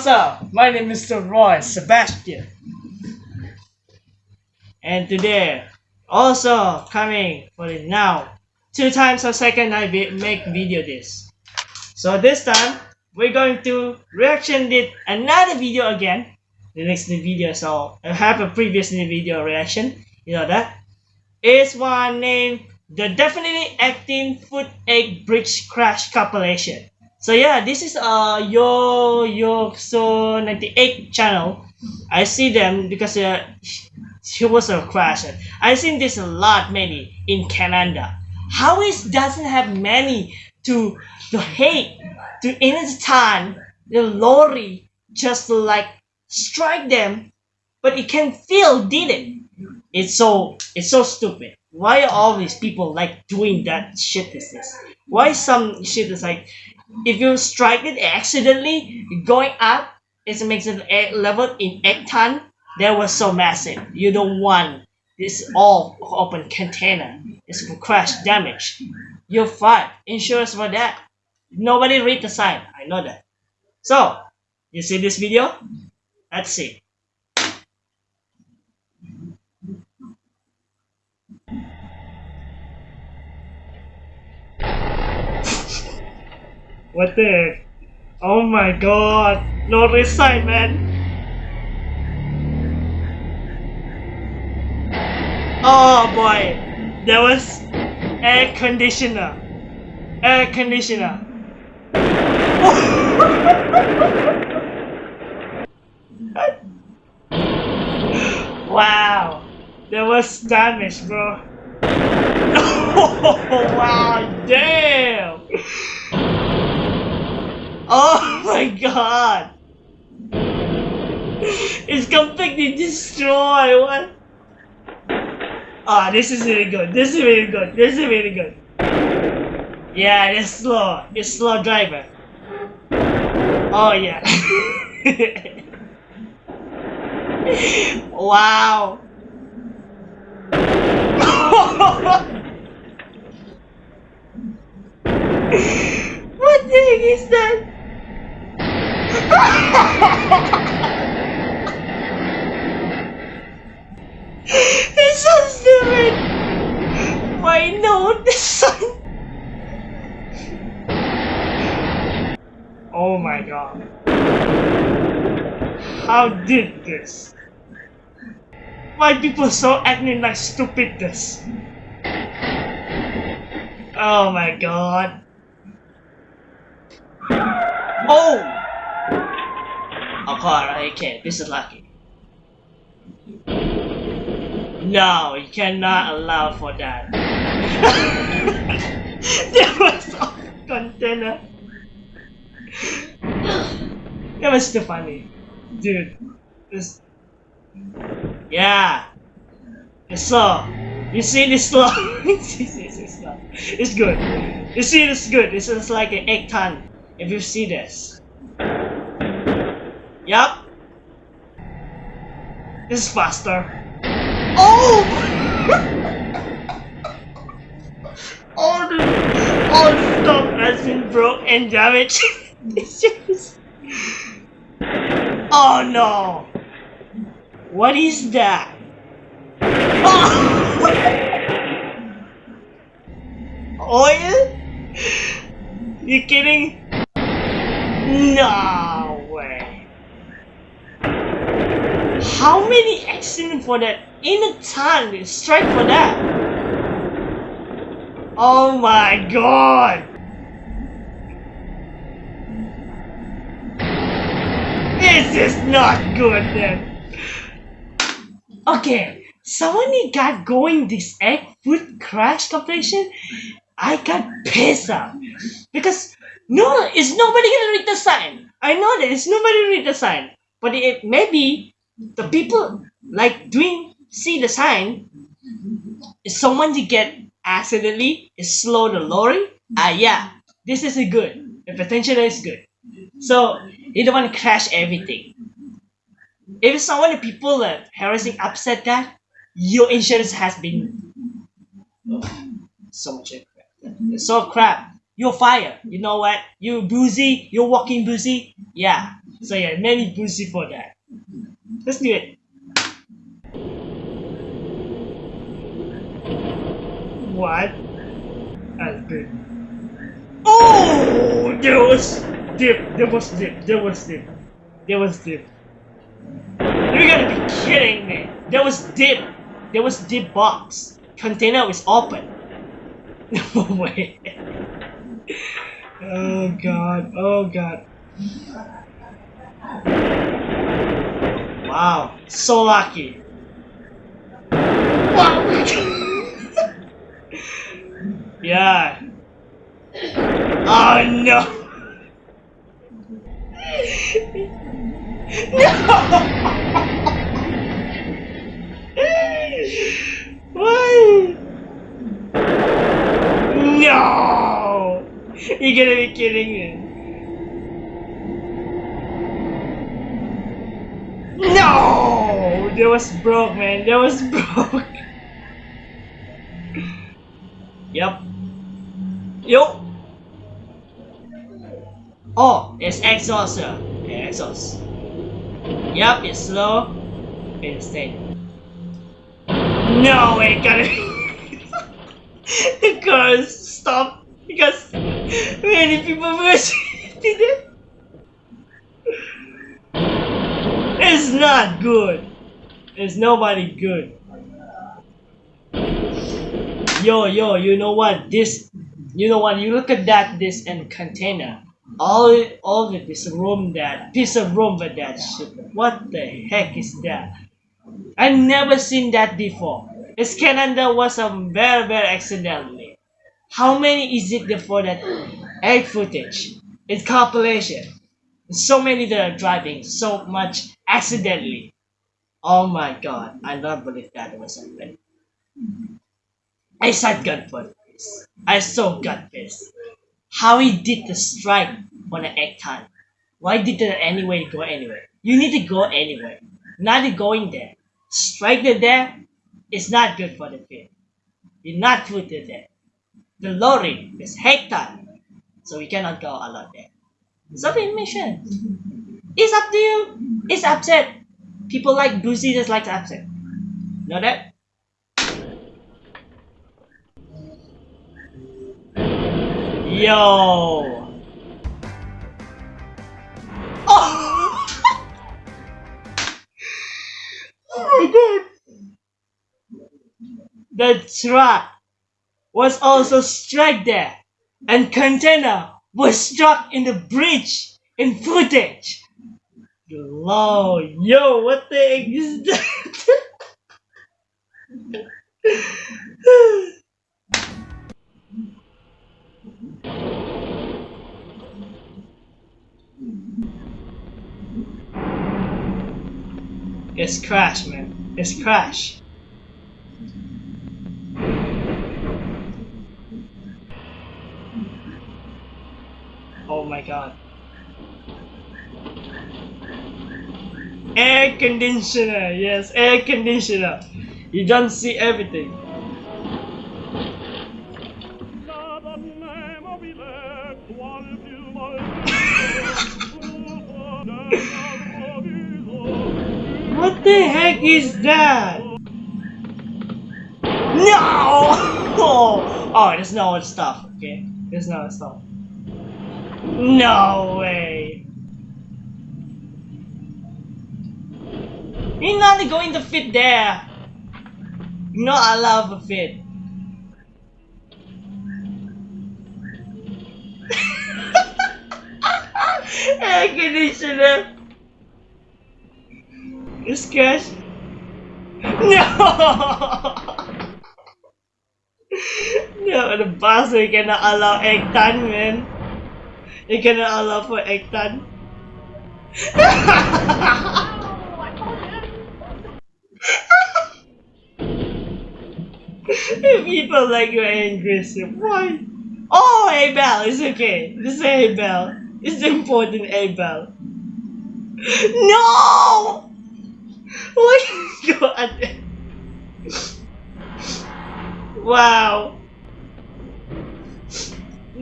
what's up? My name is Mr. Roy Sebastian. And today, also coming for the now, two times a second I make video this. So this time, we're going to reaction did another video again. The next video, so I have a previous video reaction, you know that. Is one named the definitely acting foot egg bridge crash compilation. So yeah, this is uh your your so 98 channel. I see them because uh, she was a crash. I seen this a lot many in Canada. How is doesn't have many to to hate to the time the lorry just like strike them, but it can feel did it. It's so it's so stupid. Why are these people like doing that shit is this? Why some shit is like if you strike it accidentally going up it makes it a level in egg ton that was so massive. You don't want this all open container. It's for crash damage. You're fine insurance for that. Nobody read the sign. I know that. So you see this video? Let's see What the? Oh my god! No resign, man! Oh boy! There was air conditioner. Air conditioner. wow! There was damage, bro. wow! Damn! Oh my god! It's completely destroyed. What? Ah, this is really good. This is really good. This is really good. Yeah, it's slow. It's slow driver. Oh yeah. wow. what the heck is that? It's so stupid! Why no? The sun! Oh my god. How did this? Why people so acting like stupidness? Oh my god. Oh! Apart. Okay, this is lucky. No, you cannot allow for that. there was a container. that was too funny. Dude, this... Yeah. It's slow. You see this slow? it's good. You see this good. This is like an egg ton. If you see this. Yep. This is faster. Oh! all the all the stuff has been broke and damaged. oh no! What is that? Oh! Oil? You kidding? No! Many accidents for that in a time strike for that? Oh my god! This is not good then. Okay, someone got going this egg food crash competition. I got pissed off because no, it's nobody gonna read the sign. I know that it's nobody read the sign, but it maybe the people like doing see the sign is someone to get accidentally is slow the lorry ah yeah this is a good. The potential is good. So you don't want to crash everything. If someone the people that harassing upset that your insurance has been oh, so much crap. So crap. You're fired. You know what? You boozy you're walking boozy yeah. So yeah, many pussy for that. Let's do it. What? That's good. Oh, there was dip. There was dip. There was dip. There was dip. You gotta be kidding me. There was dip. There was dip box. Container was open. No way. Oh god. Oh god. Wow. So lucky. Wow. yeah. Oh no. no! Why? No! You gotta be kidding me. No! That was broke, man. That was broke. yep. Yo! Oh, it's exhaust, sir. Yeah, exhaust. Yep, it's slow. It's steady. No, it gotta The car stopped because many people were did it. It's not good. It's nobody good. Yo, yo, you know what? This, you know what? You look at that, this and container. All, all of this room that, piece of room with that shit. What the heck is that? I never seen that before. It's Canada was a very, very accidentally. How many is it for that egg footage? It's compilation. So many that are driving so much accidentally. Oh my god, I don't believe that was happening. I said gut for this. I so gut this. How he did the strike on the egg time. Why did it anyway go anywhere? You need to go anywhere. Not going there. Strike it there is not good for the field. You're not put it there. The lorry is hectare. So we cannot go a lot there. Submission. It's up to you. It's upset. People like Boozy just like to upset. Know that? Yo. Oh. oh my god. The truck was also struck there and container was struck in the bridge in footage. Yo, what the heck is that? it's crash, man. It's crash. Oh my god. Air conditioner, yes, air conditioner. You don't see everything. what the heck is that? No! Oh, oh no stuff, okay? There's no stuff. No way! You're not going to fit there! You're not allowed to fit. Air conditioner! It's cash. No! no, the bastard cannot allow egg tan, man. You cannot allow for egg tan. People like you are aggressive. Why? Oh, Abel, it's okay. This is Abel. It's important, Abel. No! Oh my god. Wow.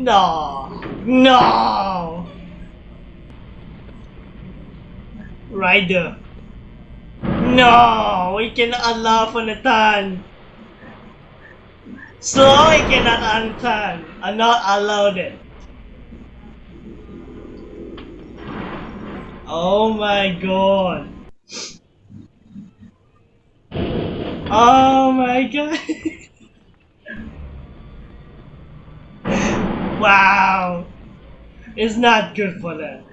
No. No. Rider. No, we cannot allow for the turn. Slow, we cannot unturn. I'm not allowed it. Oh my god. Oh my god. wow. It's not good for them.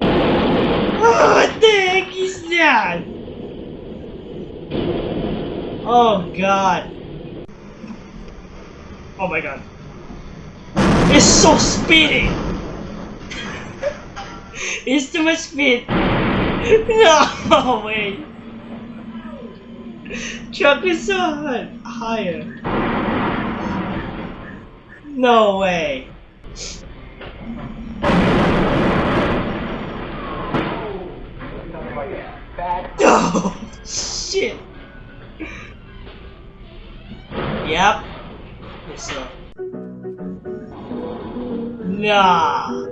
Oh, what the heck is that? Oh god. Oh my god. It's so speedy! it's too much speed! No way! Truck is so high, higher. No way! Oh shit! Yep. Yes, sir. Nah.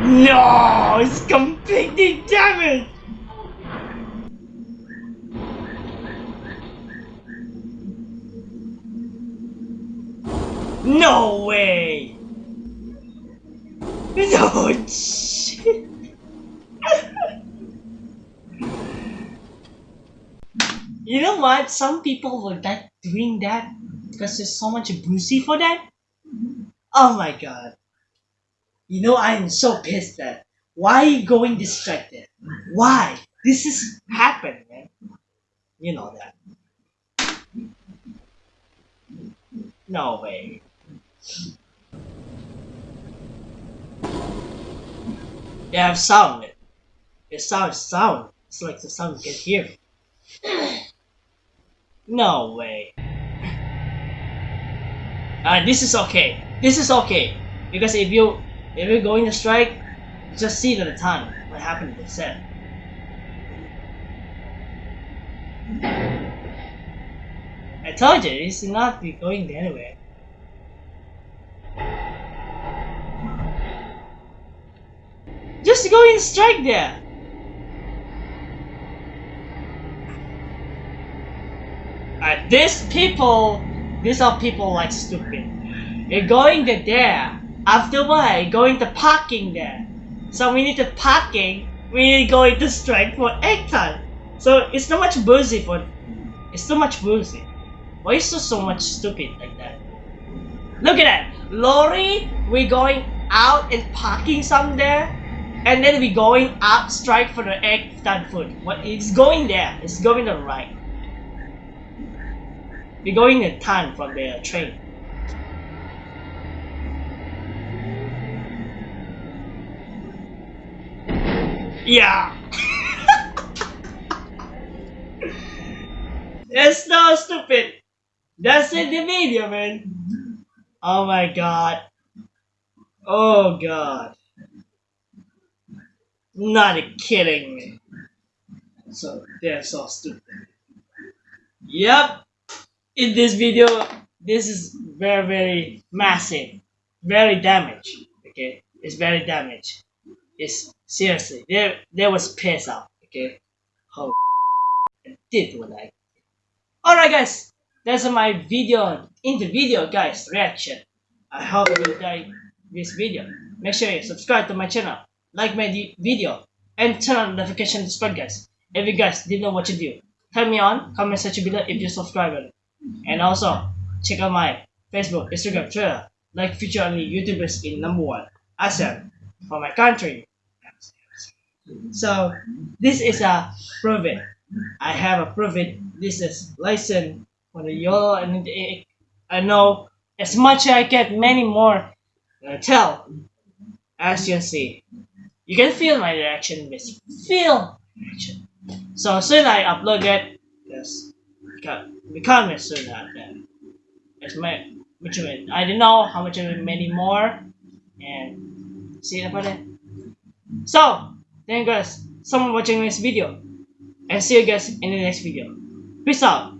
No, it's completely damaged. No way! No shit! you know what? Some people will like doing that because there's so much boozy for that. Oh my god. You know I'm so pissed that why are you going distracted? Why? This is happened, man. You know that. No way. They have sound. It sounds sound. It's like the sound can hear. No way. Uh, this is okay. This is okay. Because if you if you're going to strike, just see the time what happened to the set. I told you it's not be going anywhere. Just go and strike there. These people, these are people like stupid. You're going to there. After why? Going to parking there. So we need to parking. We need going to strike for time. So it's not much boozy for. It's too much boozy. Why is so so much stupid like that? Look at that. Lorry, We're going out and parking somewhere, and then we going up strike for the egg time food. What? It's going there. It's going to the right. We're going a ton from the train. Yeah. That's so stupid. That's in the video, man. Oh my god. Oh god. Not kidding. So they're so stupid. Yep. In this video, this is very very massive, very damaged. Okay, it's very damaged. It's seriously, there there was piss out. Okay, how did what I Alright guys, that's my video, in the video guys, reaction. I hope you like this video. Make sure you subscribe to my channel, like my video, and turn on notification spread guys. If you guys didn't know what to do, tell me on, comment section below if you're subscribe. And also, check out my Facebook, Instagram, Twitter, like feature only YouTubers in number one, ASEAN, for my country. So, this is a proven I have approved it. This is license for the YOLO and I know as much as I get many more uh, tell as you see. You can feel my reaction, miss. Feel reaction. So soon I upload it, yes, become soon uh, after. It's my which one? I don't know how much many more and see about it. So thank you guys so much watching this video and see you guys in the next video. Peace out.